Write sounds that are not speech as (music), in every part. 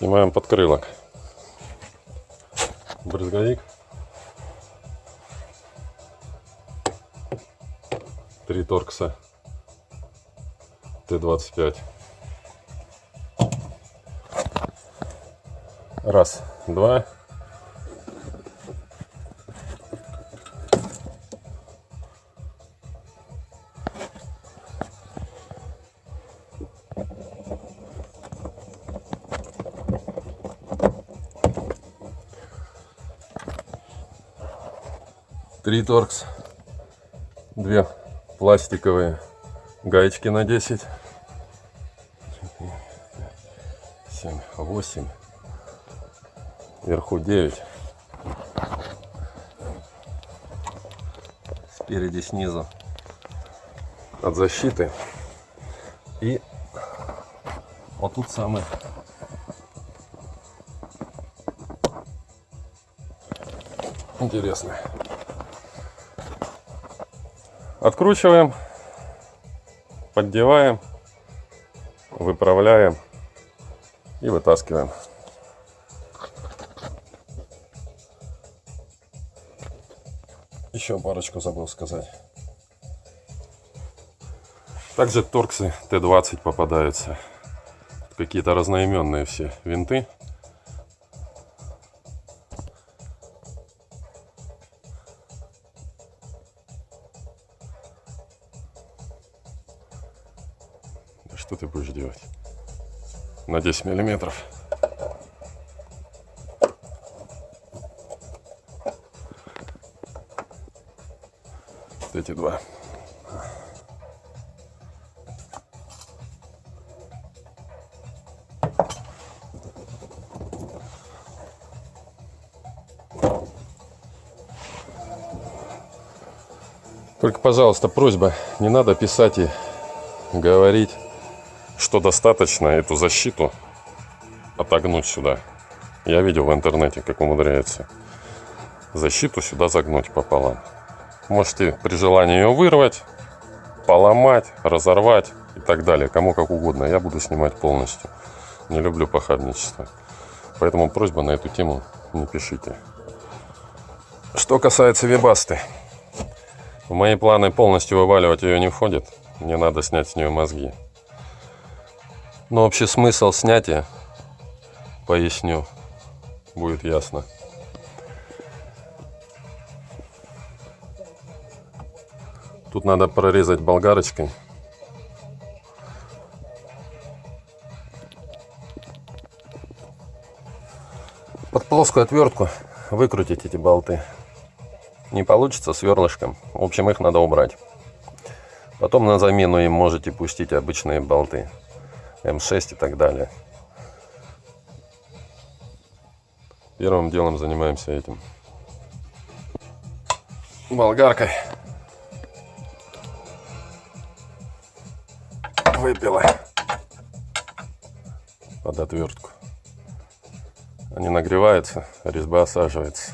Снимаем подкрылок. Брызговик. Три торкса. Т-25. Раз, два. Три торкс. Две пластиковые гаечки на 10. 7, 8. Вверху 9. Спереди, снизу. От защиты. И вот тут самый интересный. Откручиваем, поддеваем, выправляем и вытаскиваем. Еще парочку забыл сказать. Также торксы Т-20 попадаются. Какие-то разноименные все винты. На 10 миллиметров. Вот эти два. Только, пожалуйста, просьба, не надо писать и говорить, что достаточно эту защиту отогнуть сюда. Я видел в интернете, как умудряется защиту сюда загнуть пополам. Можете при желании ее вырвать, поломать, разорвать и так далее. Кому как угодно. Я буду снимать полностью. Не люблю похабничество. Поэтому просьба на эту тему не пишите. Что касается вебасты. В мои планы полностью вываливать ее не входит. Мне надо снять с нее мозги. Но общий смысл снятия, поясню, будет ясно. Тут надо прорезать болгарочкой. Под плоскую отвертку выкрутить эти болты. Не получится сверлышком. В общем, их надо убрать. Потом на замену им можете пустить обычные болты. М6 и так далее. Первым делом занимаемся этим. Болгаркой. Выпила. Под отвертку. Они нагреваются, резьба осаживается.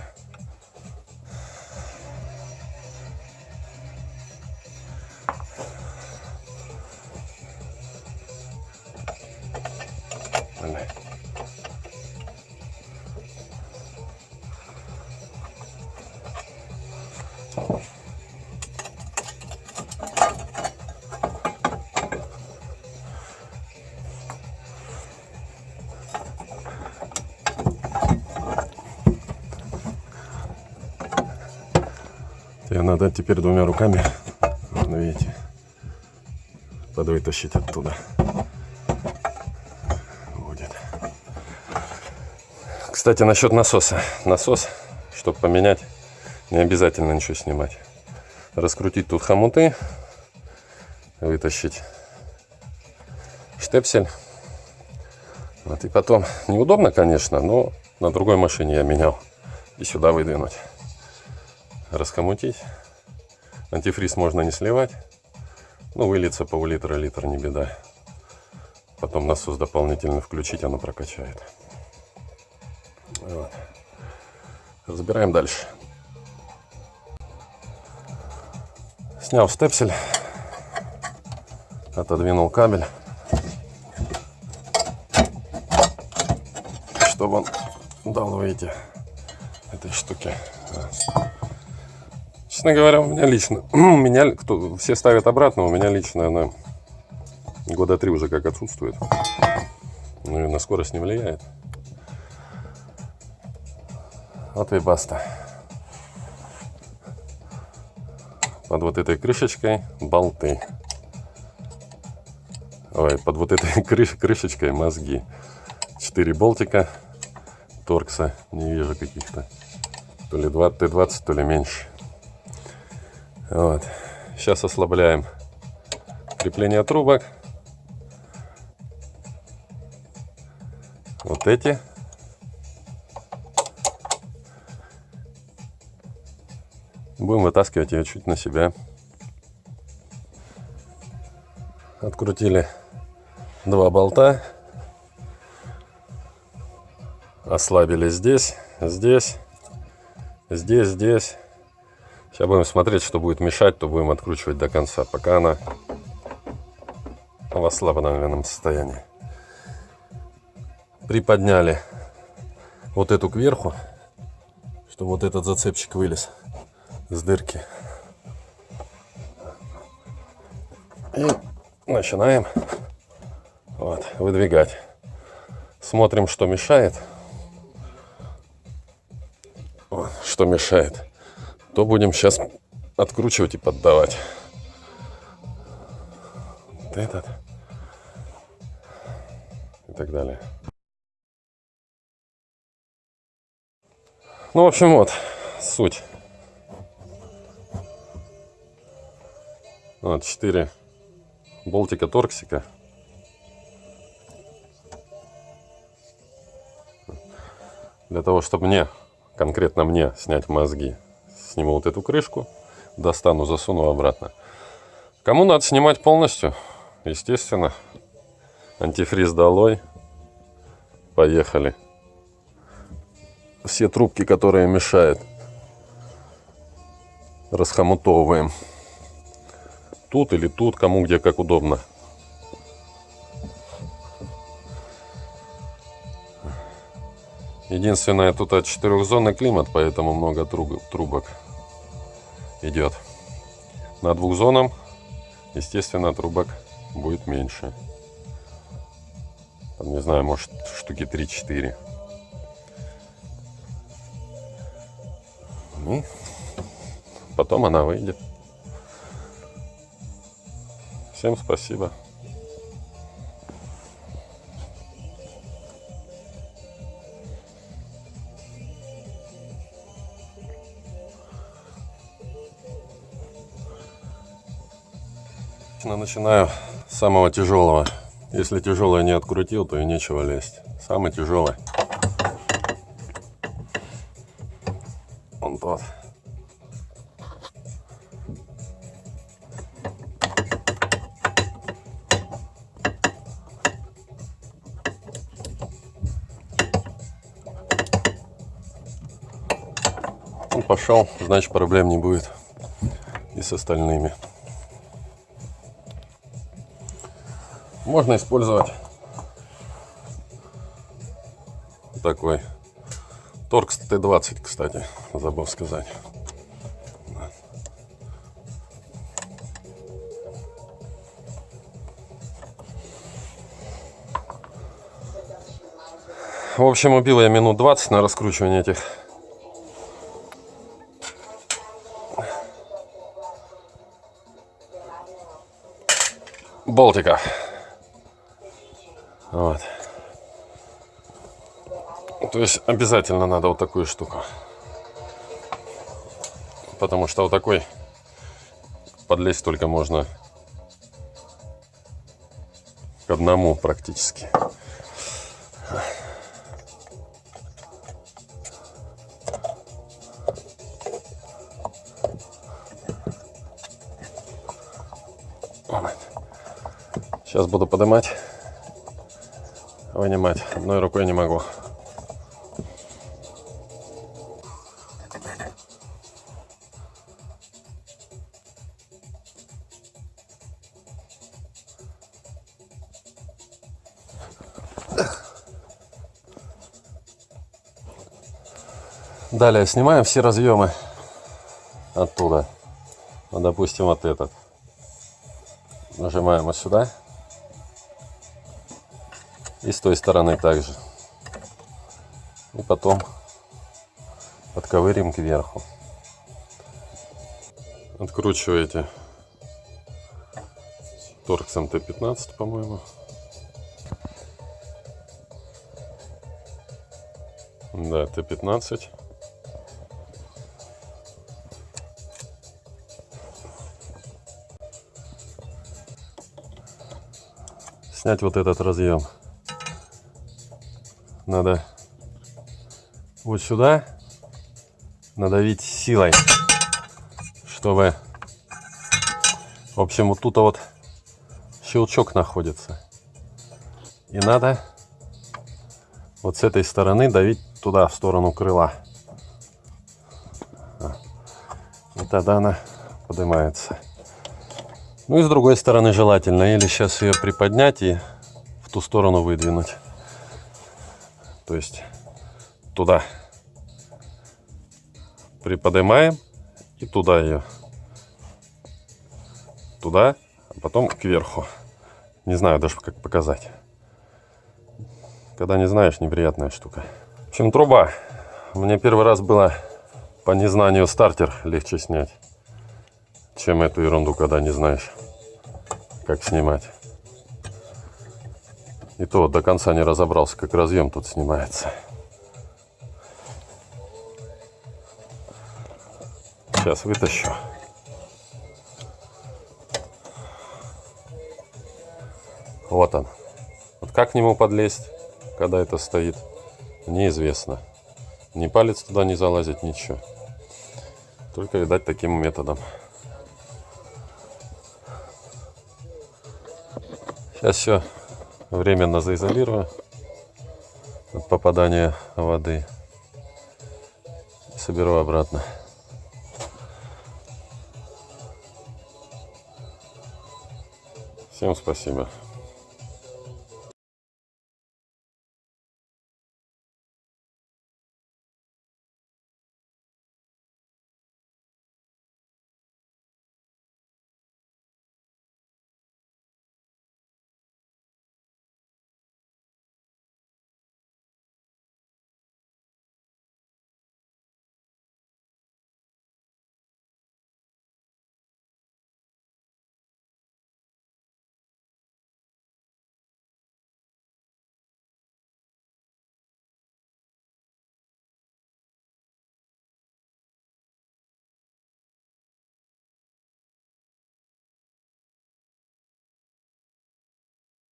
Надо теперь двумя руками, ну, видите, подвытащить оттуда. Будет. Кстати, насчет насоса. Насос, чтобы поменять, не обязательно ничего снимать. Раскрутить тут хомуты, вытащить штепсель. Вот и потом, неудобно, конечно, но на другой машине я менял. И сюда выдвинуть раскомутить. Антифриз можно не сливать. Ну, выльется пол-литра, литр, не беда. Потом насос дополнительно включить, оно прокачает. Вот. Разбираем дальше. Снял степсель. Отодвинул кабель. чтобы он дал выйти этой штуки. Честно говоря, у меня лично, (clears throat) у меня, кто, все ставят обратно, у меня лично она года три уже как отсутствует. Ну и на скорость не влияет. Вот и баста. Под вот этой крышечкой болты. Ой, под вот этой (laughs) крыш, крышечкой мозги. Четыре болтика торкса. Не вижу каких-то. То ли 20, Т20, то ли меньше. Вот. Сейчас ослабляем крепление трубок. Вот эти. Будем вытаскивать ее чуть на себя. Открутили два болта. Ослабили здесь, здесь, здесь, здесь. Сейчас будем смотреть, что будет мешать, то будем откручивать до конца, пока она в ослабленном состоянии. Приподняли вот эту кверху, чтобы вот этот зацепчик вылез с дырки. И начинаем вот, выдвигать. Смотрим, что мешает. Вот, что мешает. То будем сейчас откручивать и поддавать. Вот этот. И так далее. Ну, в общем, вот суть. Вот, 4 болтика торксика. Для того, чтобы мне, конкретно мне, снять мозги, сниму вот эту крышку, достану, засуну обратно. Кому надо снимать полностью, естественно, антифриз долой. Поехали. Все трубки, которые мешают, расхомутовываем тут или тут, кому где как удобно. Единственное, тут от четырехзонный климат, поэтому много трубок идет. На двухзонном, естественно, трубок будет меньше. Там, не знаю, может штуки 3-4. И потом она выйдет. Всем спасибо. Начинаю с самого тяжелого. Если тяжелое не открутил, то и нечего лезть. Самый тяжелый. Он тот. Он пошел, значит проблем не будет и с остальными. Можно использовать такой Торкс Т-20, кстати, забыл сказать. В общем, убил я минут 20 на раскручивание этих болтиков. Вот. То есть обязательно надо вот такую штуку. Потому что вот такой подлезть только можно к одному практически. Сейчас буду поднимать, вынимать. Одной рукой не могу. Далее снимаем все разъемы оттуда. Ну, допустим, вот этот. Нажимаем вот сюда. И с той стороны также. И потом подковырим кверху. Откручиваете торксом Т-15, по-моему. Да, Т-15. Снять вот этот разъем. Надо вот сюда надавить силой, чтобы, в общем, вот тут вот щелчок находится. И надо вот с этой стороны давить туда, в сторону крыла. И тогда она поднимается. Ну и с другой стороны желательно. Или сейчас ее приподнять и в ту сторону выдвинуть. То есть туда приподнимаем и туда ее. Туда, а потом кверху. Не знаю даже как показать. Когда не знаешь, неприятная штука. В общем, труба. Мне первый раз было по незнанию стартер легче снять, чем эту ерунду, когда не знаешь, как снимать. И то до конца не разобрался, как разъем тут снимается. Сейчас вытащу. Вот он. Вот как к нему подлезть? когда это стоит, неизвестно. Ни палец туда не залазит, ничего. Только, видать, таким методом. Сейчас все временно заизолирую от попадания воды. Соберу обратно. Всем спасибо.